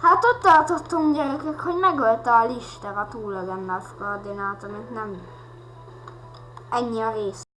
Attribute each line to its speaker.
Speaker 1: Hát ott tartottunk gyerekek, hogy megölte a Lister a túllegendás koordinát, amit nem... Ennyi a rész.